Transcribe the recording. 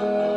Lord.